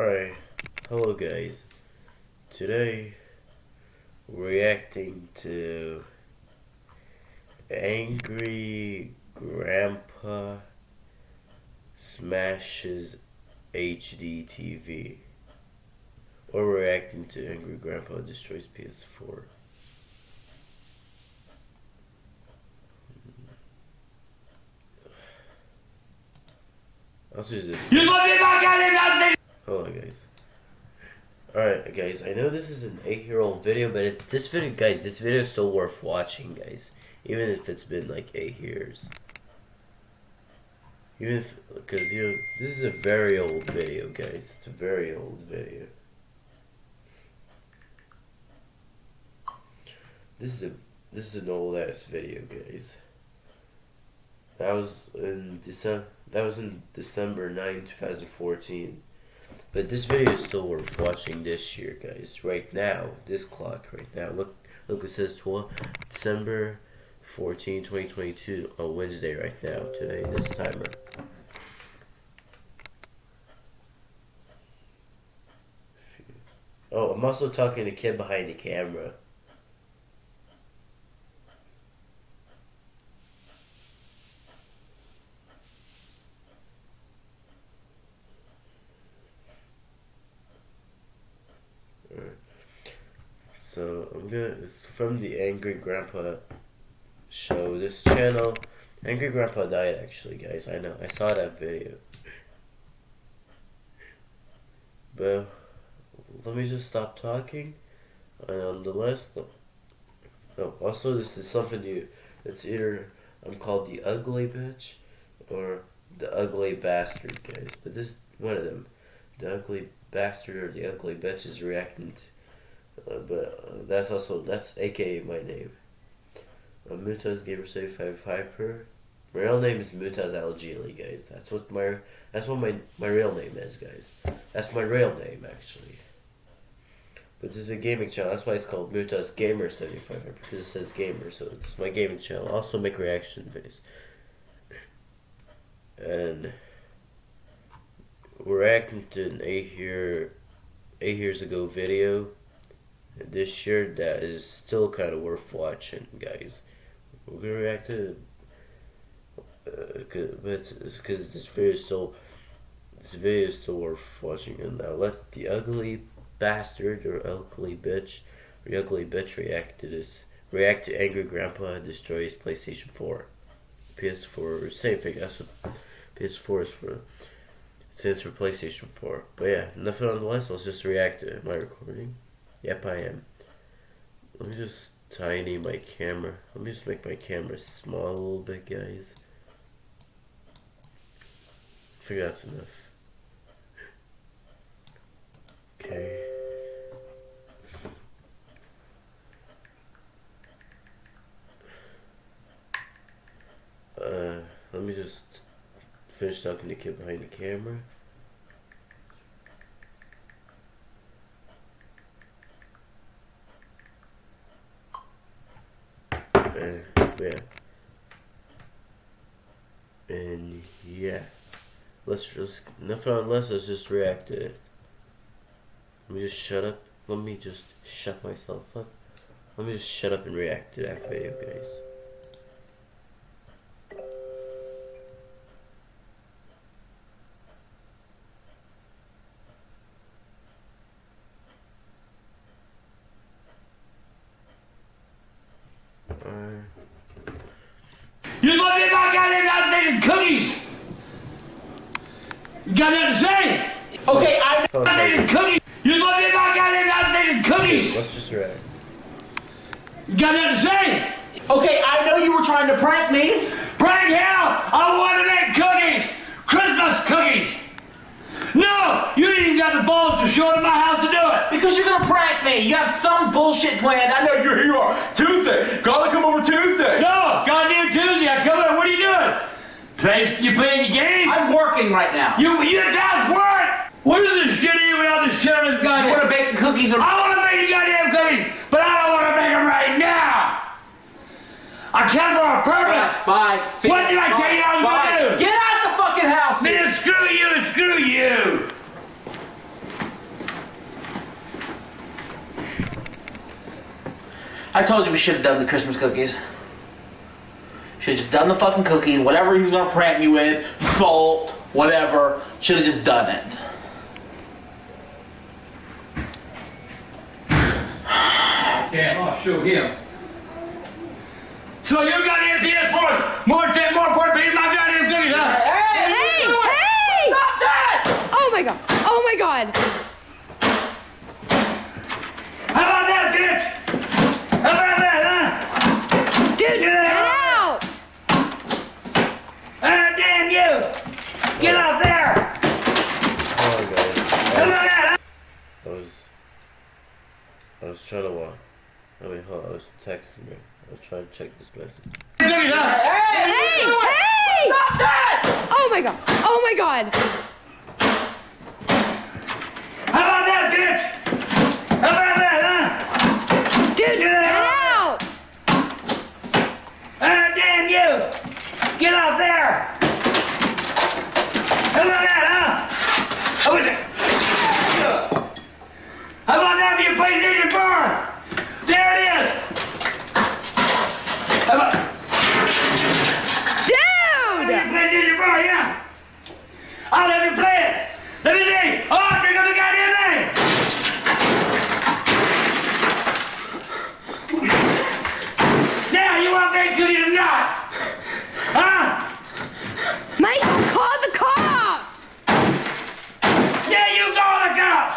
Alright, hello guys. Today, reacting to Angry Grandpa Smashes HD TV. Or reacting to Angry Grandpa Destroys PS4. I'll this. Hold guys. Alright, guys, I know this is an 8-year-old video, but it, this video, guys, this video is still worth watching, guys. Even if it's been, like, 8 years. Even if, because, you know, this is a very old video, guys. It's a very old video. This is a, this is an old-ass video, guys. That was in December, that was in December 9, 2014. But this video is still worth watching this year, guys. Right now, this clock right now. Look, look, it says 12 December 14, 2022 on Wednesday right now. Today, this timer. Oh, I'm also talking to kid behind the camera. So I'm gonna. It's from the Angry Grandpa show. This channel, Angry Grandpa died. Actually, guys, I know. I saw that video. But let me just stop talking. And on the list, no. Oh, no. Also, this is something new. It's either I'm called the ugly bitch or the ugly bastard, guys. But this one of them, the ugly bastard or the ugly bitch, is reacting to uh, but uh, that's also that's AKA my name. Uh, Mutaz Gamer Seventy Five Hyper. My real name is Mutaz Algili, guys. That's what my that's what my my real name is, guys. That's my real name actually. But this is a gaming channel. That's why it's called Mutaz Gamer Seventy Five because it says gamer. So it's my gaming channel. I also make reaction videos. And we're reacting to an eight year eight years ago video this year that is still kind of worth watching, guys. We're gonna react to, uh, cause, because this video is still, this video is still worth watching. And now let the ugly bastard or ugly bitch, or ugly bitch react to this. React to angry grandpa destroys PlayStation Four, PS4. Same thing. That's what PS4 is for. It stands for PlayStation 4. But yeah, nothing on the list. Let's just react to my recording. Yep, I am. Let me just tiny my camera. Let me just make my camera small a little bit, guys. I think that's enough. Okay. Uh, let me just finish talking to the kid behind the camera. And yeah. And yeah. Let's just nothing unless let's just react to it. Let me just shut up. Let me just shut myself up. Let me just shut up and react to that video, guys. You love me about goddamn cookies. You got nothing to say? Okay, I oh, goddamn cookies. You love me about goddamn cookies. Let's just react. You got nothing to say? Okay, I know you were trying to prank me. Prank hell! I wanted to make cookies! Christmas cookies! No! You didn't even got the balls to show up at my house to do it! Because you're gonna prank me! You have some bullshit planned. I know you're here you are. Tuesday! Gotta come over Tuesday! No! Goddamn Tuesday! I Play, you playing your game? I'm working right now. You, you guys work! What is this shit even all the shit on this? You wanna bake the cookies or... I wanna make the goddamn cookies, but I don't wanna make them right now! I can't a on purpose! Bye. Bye. See what did I Bye. tell you I was gonna do? Get out the fucking house! Man, screw you and screw you! I told you we should have done the Christmas cookies. Should have just done the fucking cookie, whatever he was gonna prank me with, salt, whatever. Should have just done it. Yeah, I'll show him. So you got else for more more more important than my goddamn cookies, huh? Hey! Hey! Stop that! Oh my god! Oh my god! How about that, bitch? How about that, huh? Dude, Get get out! out! Ah, damn you! Get out there! Hold on, guys. How I about that, was, I was, I was trying to walk. I mean, hold on, I was texting her. I was trying to check this message. Cookies, huh? Hey! Hey! Stop that! Oh my god! Oh my god! How about that, bitch? How about that, huh? Dude, Get get out! out! Ah, damn you! Get out there! How about that, huh? How about that? How about that for your PlayStation 4? There it is! How about your Dude! PlayStation 4, yeah? I'll let you play it! Let me see! Oh, there goes the goddamn thing! Now you want me to or not? Huh? Mike, call the cops! Yeah, you go on the cops!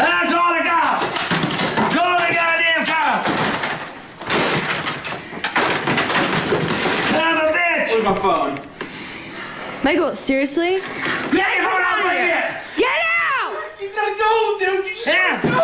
Ah, call the cops! Call the goddamn cops! Son of a bitch! Where's my phone? Michael, seriously? Get Hey, him hold on, out of wait a here! Get out! You gotta go, dude. You just Yeah. gotta go.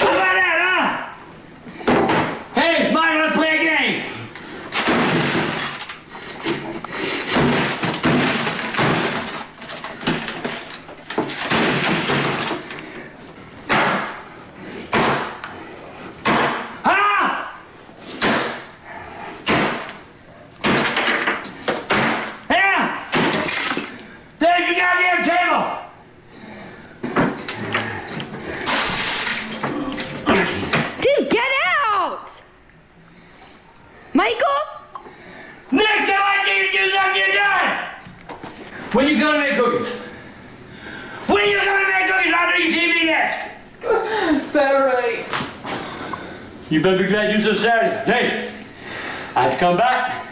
How about that, huh? Hey, Mike, let's play a game. Huh? Yeah. There's your goddamn table. Dude, get out! Michael? Next time I need to do something, you're done. When you gonna make cookies? When you gonna make cookies? I'll do your TV next. Saturday. You better be glad you said Saturday. Hey, I have to come back.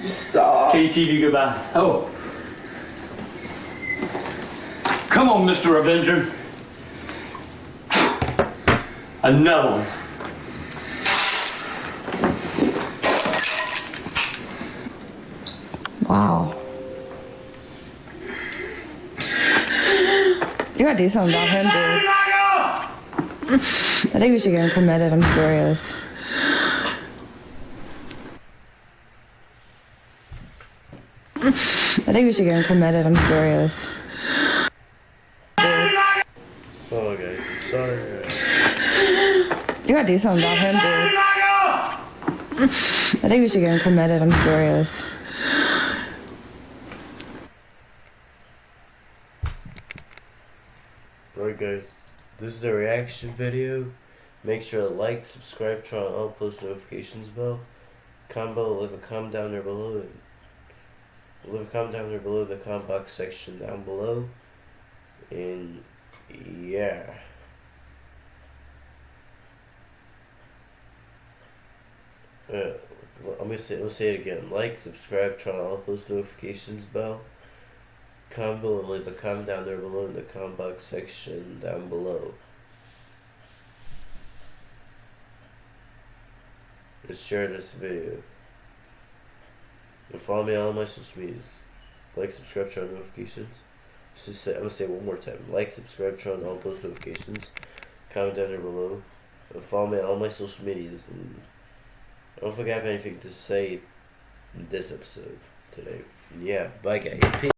Stop. KTV goodbye. Oh. Come on, Mr. Avenger. Another one. Wow. You gotta do something about him, dude. I think we should get him committed, I'm serious. I think we should get him committed, I'm serious. Oh, guys, I'm sorry. You gotta do something about him, dude. I think we should get him committed, I'm serious. Alright, guys, this is a reaction video. Make sure to like, subscribe, turn on all post notifications bell. Comment below, leave a comment down there below. And leave a comment down there below in the comment box section down below. And yeah. Uh, I'm gonna say, I'll say it again. Like, subscribe, turn on all post notifications bell. Comment below leave a comment down there below in the comment box section down below. And share this video. And follow me on my social medias. Like, subscribe, turn on notifications. So say, I'm gonna say one more time. Like, subscribe, turn on all post notifications. Comment down there below. And follow me on all my social medias. And I don't think I have anything to say in this episode today. Yeah, bye guys. Peace.